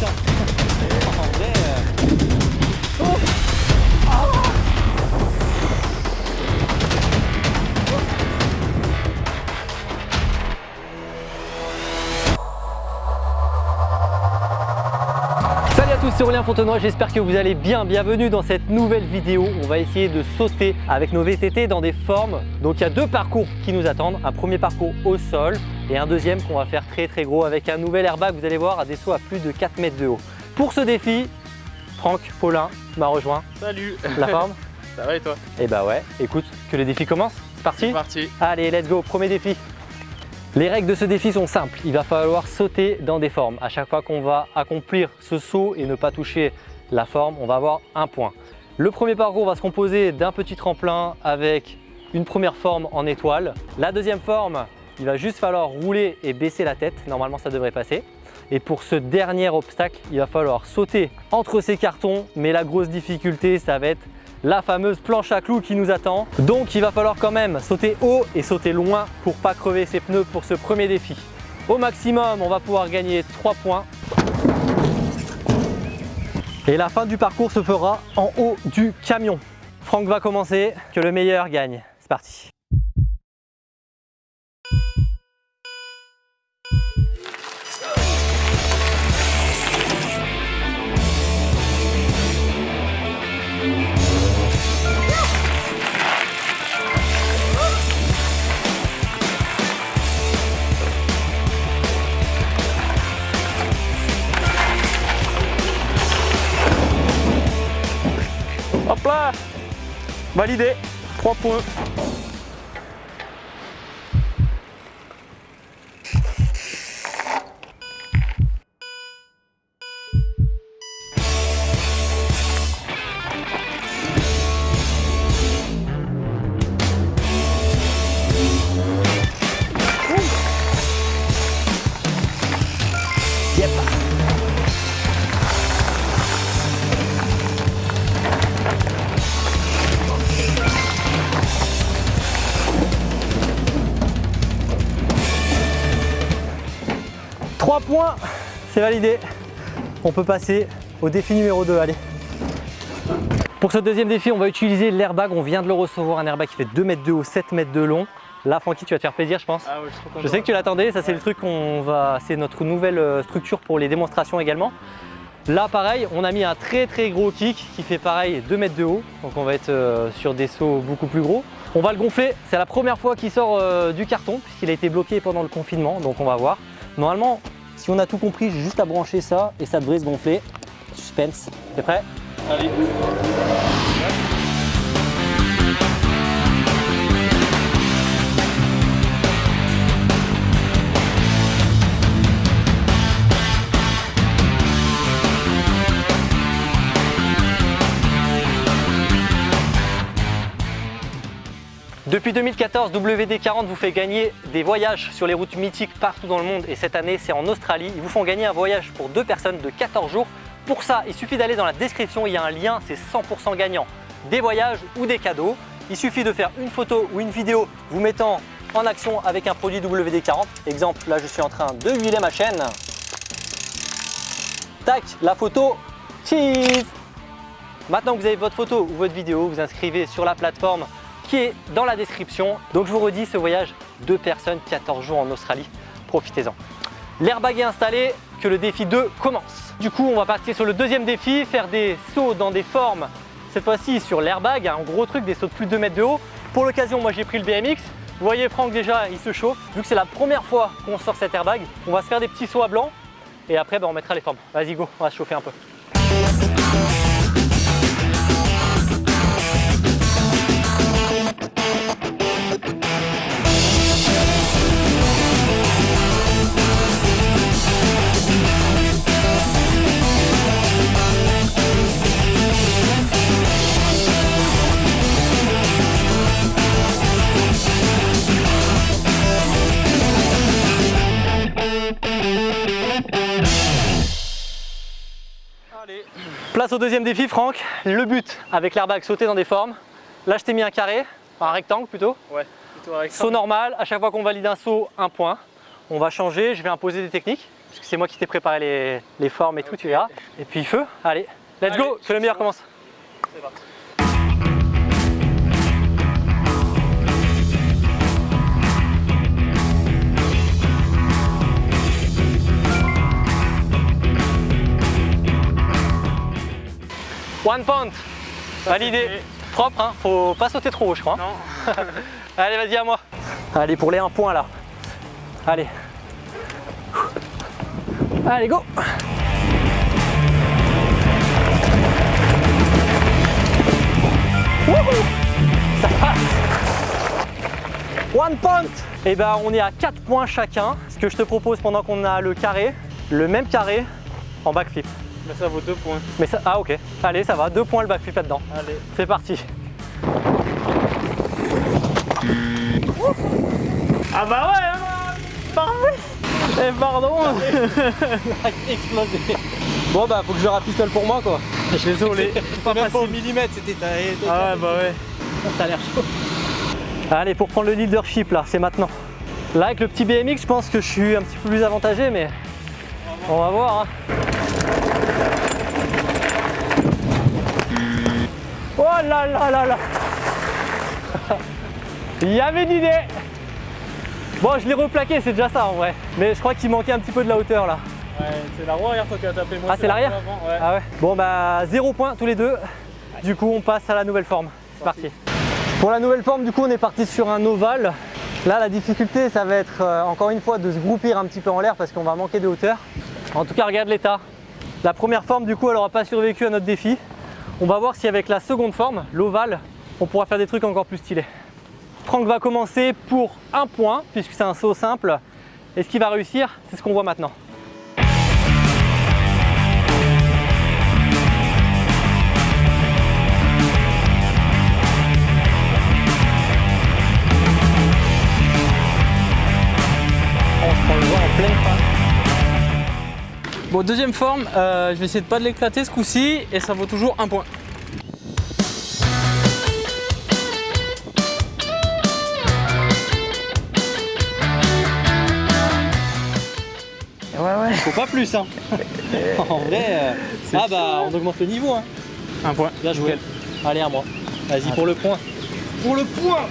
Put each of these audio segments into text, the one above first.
yourself. C'est Aurélien Fontenoy, j'espère que vous allez bien. Bienvenue dans cette nouvelle vidéo. On va essayer de sauter avec nos VTT dans des formes. Donc il y a deux parcours qui nous attendent. Un premier parcours au sol et un deuxième qu'on va faire très très gros avec un nouvel airbag, vous allez voir, à des sauts à plus de 4 mètres de haut. Pour ce défi, Franck Paulin m'a rejoint. Salut La forme Ça va et toi? Eh bah ouais, écoute, que le défi commence. C'est parti? C'est parti Allez, let's go, premier défi. Les règles de ce défi sont simples. Il va falloir sauter dans des formes. À chaque fois qu'on va accomplir ce saut et ne pas toucher la forme, on va avoir un point. Le premier parcours va se composer d'un petit tremplin avec une première forme en étoile. La deuxième forme, il va juste falloir rouler et baisser la tête. Normalement, ça devrait passer. Et pour ce dernier obstacle, il va falloir sauter entre ces cartons. Mais la grosse difficulté, ça va être la fameuse planche à clous qui nous attend. Donc il va falloir quand même sauter haut et sauter loin pour pas crever ses pneus pour ce premier défi. Au maximum, on va pouvoir gagner 3 points. Et la fin du parcours se fera en haut du camion. Franck va commencer, que le meilleur gagne. C'est parti. Validé 3 points. 3 points, c'est validé. On peut passer au défi numéro 2, allez. Pour ce deuxième défi, on va utiliser l'airbag. On vient de le recevoir, un airbag qui fait 2 mètres de haut, 7 mètres de long. Là, Francky, tu vas te faire plaisir, je pense. Ah oui, je, je, sais que tu l'attendais, ça c'est le truc qu'on va... C'est notre nouvelle euh, structure pour les démonstrations également. Là, pareil, on a mis un très très gros kick qui fait pareil 2 mètres de haut. Donc on va être euh, sur des sauts beaucoup plus gros. On va le gonfler, c'est la première fois qu'il sort euh, du carton puisqu'il a été bloqué pendant le confinement, donc on va voir. Normalement, si on a tout compris, j'ai juste à brancher ça et ça devrait se gonfler. Suspense, t'es prêt? Allez. Depuis 2014, WD40 vous fait gagner des voyages sur les routes mythiques partout dans le monde et cette année c'est en Australie. Ils vous font gagner un voyage pour deux personnes de 14 jours. Pour ça, il suffit d'aller dans la description, il y a un lien, c'est 100% gagnant. Des voyages ou des cadeaux. Il suffit de faire une photo ou une vidéo vous mettant en action avec un produit WD40. Exemple, là je suis en train de huiler ma chaîne. Tac, la photo, cheese Maintenant que vous avez votre photo ou votre vidéo, vous inscrivez sur la plateforme qui est dans la description. Donc je vous redis, ce voyage, deux personnes, 14 jours en Australie, profitez-en. L'airbag est installé, que le défi 2 commence. Du coup, on va partir sur le deuxième défi, faire des sauts dans des formes, cette fois-ci sur l'airbag, un gros truc, des sauts de plus de 2 mètres de haut. Pour l'occasion, moi j'ai pris le BMX. Vous voyez Franck déjà, il se chauffe. Vu que c'est la première fois qu'on sort cet airbag, on va se faire des petits sauts à blanc et après ben, on mettra les formes. Vas-y go, on va se chauffer un peu. Au deuxième défi, Franck. Le but avec l'airbag, sauter dans des formes. Là, je t'ai mis un carré, un rectangle plutôt. Ouais, plutôt avec Saut normal, à chaque fois qu'on valide un saut, un point. On va changer, je vais imposer des techniques. parce que c'est moi qui t'ai préparé les, les formes et tout, tu verras. Et puis feu, allez, let's go, que le meilleur commence. C'est parti. One point, validé. Propre, hein, faut pas sauter trop haut, je crois. hein. Non. Allez, vas-y à moi. Allez, pour les 1 point là. Allez. Allez, go Wouhou Ça passe One point Et ben on est à 4 points chacun. Ce que je te propose pendant qu'on a le carré, le même carré en backflip. Mais ça vaut deux points. Mais ça, ah ok, allez ça va, 2 points le backflip là-dedans. Allez. C'est parti Ah bah ouais hein. Parfait Eh pardon Explosé Bon bah faut que je rapistole pour moi quoi. Désolé. Pas Même pas au millimètre, c'était ta... Ah ouais bah ouais. Ça a l'air chaud. Allez, pour prendre le leadership là, c'est maintenant. Là, avec le petit BMX, je pense que je suis un petit peu plus avantagé, mais on va voir. hein. Oh là là là là Il y avait une idée Bon, je l'ai replaqué, c'est déjà ça en vrai. Mais je crois qu'il manquait un petit peu de la hauteur là. Ouais, c'est la roue arrière toi qui as tapé. Moi, Ah, c'est l'arrière Ouais. Ah ouais Bon bah 0 points tous les deux. Du coup on passe à la nouvelle forme. C'est parti. Pour la nouvelle forme du coup on est parti sur un ovale. Là la difficulté ça va être euh, encore une fois de se groupir un petit peu en l'air parce qu'on va manquer de hauteur. En tout cas regarde l'état. La première forme du coup elle n'aura pas survécu à notre défi. On va voir si avec la seconde forme, l'ovale, on pourra faire des trucs encore plus stylés. Franck va commencer pour un point puisque c'est un saut simple. Et ce qu'il va réussir, c'est ce qu'on voit maintenant. Bon, deuxième forme, euh, je vais essayer de pas de l'éclater ce coup-ci et ça vaut toujours un point. Ouais ouais. Faut pas plus, hein. En vrai, euh, ah bah on augmente le niveau. Hein. Un point. Bien joué. Allez à moi. Vas-y pour le point. Pour le point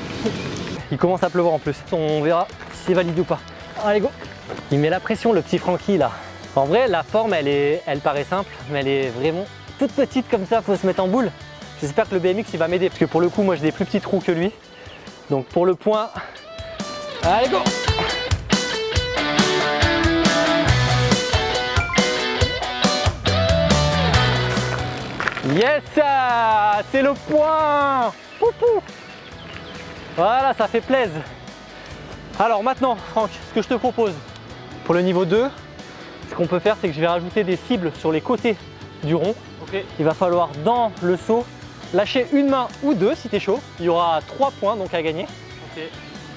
Il commence à pleuvoir en plus. On verra si c'est validé ou pas. Allez go Il met la pression le petit Francky là. En vrai la forme elle, est, elle paraît simple mais elle est vraiment toute petite comme ça, faut se mettre en boule. J'espère que le BMX il va m'aider parce que pour le coup moi j'ai des plus petits trous que lui. Donc pour le point, allez go Yes C'est le point Poupou Voilà, ça fait plaisir. Alors maintenant, Franck, ce que je te propose pour le niveau 2, ce qu'on peut faire, c'est que je vais rajouter des cibles sur les côtés du rond. Il va falloir dans le saut lâcher une main ou deux si t'es chaud. Il y aura 3 points donc à gagner.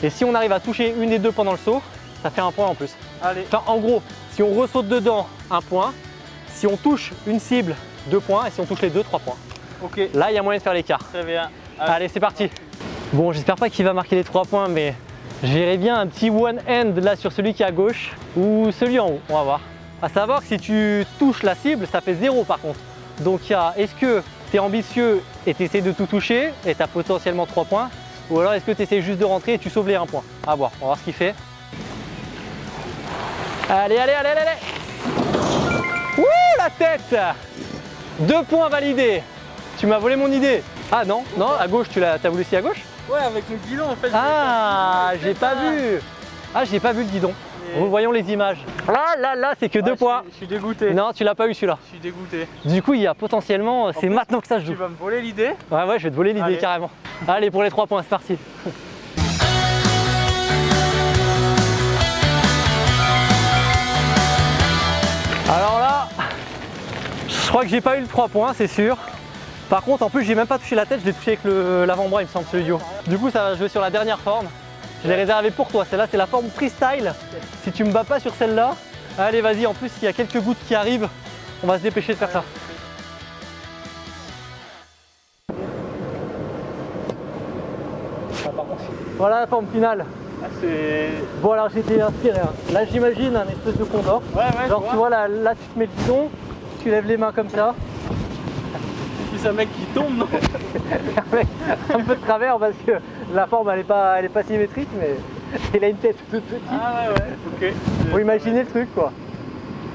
Et si on arrive à toucher une des deux pendant le saut, ça fait un point en plus. Allez. Enfin, en gros, si on ressaute dedans, un point. Si on touche une cible, deux points. Et si on touche les deux, trois points. Là, il y a moyen de faire l'écart. Très bien. Allez. Allez, c'est parti. Bon, j'espère pas qu'il va marquer les trois points, mais je verrais bien un petit one hand là sur celui qui est à gauche ou celui en haut. On va voir. À savoir que si tu touches la cible, ça fait zéro par contre. Donc, il y a est-ce que tu es ambitieux et tu essaies de tout toucher et tu as potentiellement 3 points ou alors est-ce que tu essaies juste de rentrer et tu sauves les 1 point? À voir, on va voir ce qu'il fait. Allez, allez, allez, allez, allez Ouh, la tête Deux points validés Tu m'as volé mon idée Ah non, non, à gauche, tu l'as as voulu aussi à gauche? Ouais, avec le guidon en fait. Ah, j'ai pas vu Ah, j'ai pas vu le guidon. Et- Revoyons les images. Ah là là, c'est que deux suis- Je suis dégoûté. Non, tu l'as pas eu celui-là. Je suis dégoûté. Du coup, il y a potentiellement, c'est maintenant que ça se Tu joue. vas me voler l'idée Ouais, ouais, je vais te voler l'idée carrément. Allez, pour les trois points, c'est parti. Alors là, je crois que j'ai pas eu le 3 points, c'est sûr. Par contre, en plus, j'ai même pas touché la tête, je l'ai touché avec l'avant-bras, il me semble, du haut. Du coup, ça va jouer sur la dernière forme. Je l'ai réservé pour toi. Celle-là, c'est la forme freestyle. Si tu me bats pas sur celle-là, allez, vas-y. En plus, il y a quelques gouttes qui arrivent. On va se dépêcher de faire ça. Voilà la forme finale. Ah. Bon alors j'étais inspiré. hein. Là j'imagine un espèce de condor. Ouais, ouais, Genre tu vois. vois là, là tu te mets le bidon, tu lèves les mains comme ça. Puis un mec qui tombe, non un peu de travers parce que la forme elle est pas, elle est pas symétrique mais il a une tête toute petite. Ah ouais, ouais, ok. Faut imaginer le truc quoi.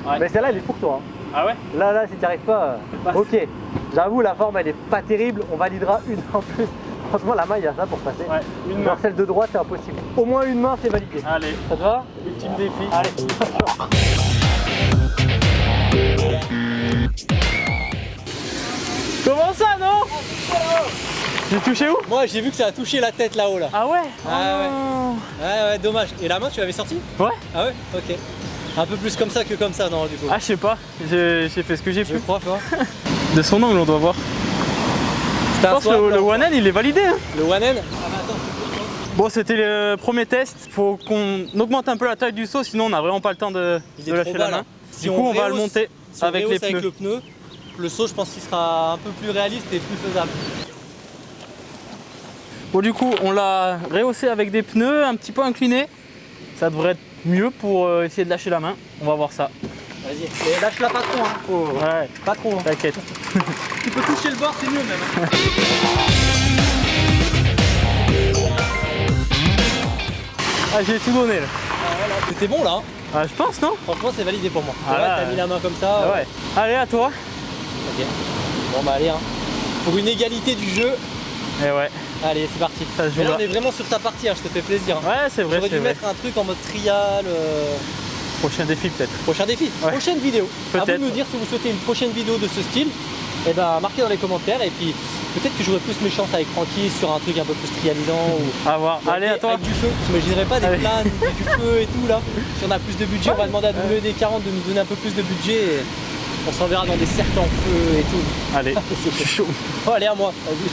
Ouais. Mais celle-là elle est pour toi. hein. Ah ouais Là là si tu arrives pas. euh. Ok. J'avoue la forme elle est pas terrible, on validera une en plus. Franchement la main il y a ça pour passer. Ouais, une Dans main. celle de droite c'est impossible. Au moins une main c'est validé. Allez, Ça te va ultime défi. Allez. Comment ça, non J'ai touché où Moi j'ai vu que ça a touché la tête là-haut là. Ah ouais Ah ouais. Oh. Ouais ouais dommage. Et la main tu l'avais sortie Ouais Ah ouais Ok. Un peu plus comme ça que comme ça non du coup. Ah, je sais pas, j'ai j'ai fait ce que j'ai je pu. crois tu vois. De son angle, on doit voir. Je pense que le, le one hand, il est validé. hein. Le one end Bon, c'était le premier test. Faut qu'on augmente un peu la taille du saut, sinon on n'a vraiment pas le temps de, de lâcher la main. là. Si du coup, on, va le monter si avec les pneus. avec le pneu, le saut je pense qu'il sera un peu plus réaliste et plus faisable. Bon, du coup, on l'a rehaussé avec des pneus un petit peu inclinés. Ça devrait être mieux pour euh, essayer de lâcher la main. On va voir ça. Vas-y. Et lâche-la pas trop hein. Faut- Ouais, Pas trop. hein. t'inquiète. Tu peux toucher le bord c'est mieux même. hein. Ah, j'ai tout donné là. C'était bon là. hein. Ah, je pense, non? Franchement c'est validé pour moi. Ah Ouais, là, t'as mis la main comme ça. Ah ouais. Allez, à toi. Ok. Bon bah allez hein. Pour une égalité du jeu, Et ouais, allez c'est parti. ça se joue Mais là là. on est vraiment sur ta partie, hein, je te fais plaisir. hein. Ouais, c'est vrai, J'aurais dû vrai. mettre un truc en mode trial. euh, Prochain défi peut-être. Prochain défi, Ouais. prochaine vidéo. À vous de Peut-être. nous dire si vous souhaitez une prochaine vidéo de ce style. Et ben marquez dans les commentaires et puis peut-être que j'aurai plus mes chances avec Francky sur un truc un peu plus trialisant ou À voir. Allez, avec, toi. avec du feu. J'imaginerais pas des Allez. planes, du feu et tout là. Si on a plus de budget, on va demander à WD40 de nous donner un peu plus de budget et on s'enverra dans des cercles en feu et tout. Allez, suis chaud. Oh, allez à moi, vas-y.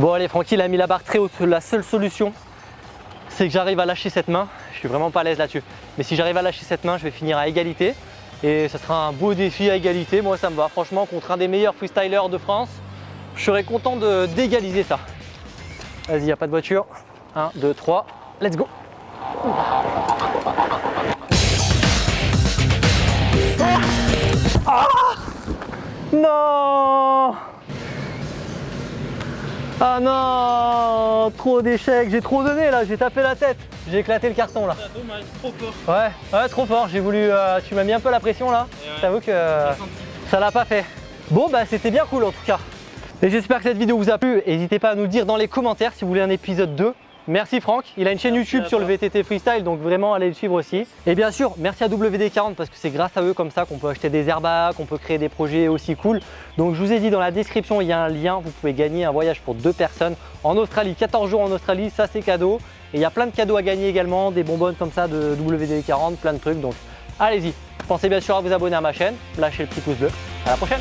Bon allez Francky il a mis la barre très haute. La seule solution c'est que j'arrive à lâcher cette main. Je suis vraiment pas à l'aise là-dessus. Mais si j'arrive à lâcher cette main, je vais finir à égalité. Et ça sera un beau défi à égalité. Moi ça me va. Franchement contre un des meilleurs freestylers de France, je serais content de- d'égaliser ça. Vas-y, y a pas de voiture. 1, 2, 3, let's go Non Ah non Trop d'échecs, j'ai trop donné là, j'ai tapé la tête. J'ai éclaté le carton là. Dommage, trop fort. Ouais, ouais, trop fort. J'ai voulu. euh, tu m'as mis un peu la pression là. Ouais. J'avoue que euh, ça l'a pas fait. Bon, bah c'était bien cool en tout cas. Et j'espère que cette vidéo vous a plu. N'hésitez pas à nous le dire dans les commentaires si vous voulez un épisode 2. Merci Franck, il a une chaîne Merci YouTube sur le. VTT Freestyle, donc vraiment allez le suivre aussi. Et bien sûr, merci à WD40 parce que c'est grâce à eux comme ça qu'on peut acheter des airbags, qu'on peut créer des projets aussi cool. Donc je vous ai dit dans la description, il y a un lien, vous pouvez gagner un voyage pour deux personnes en Australie, 14 jours en Australie, ça c'est cadeau. Et il y a plein de cadeaux à gagner également, des bonbonnes comme ça de WD40, plein de trucs. Donc allez-y. Pensez bien sûr à vous abonner à ma chaîne, lâchez le petit pouce bleu. À la prochaine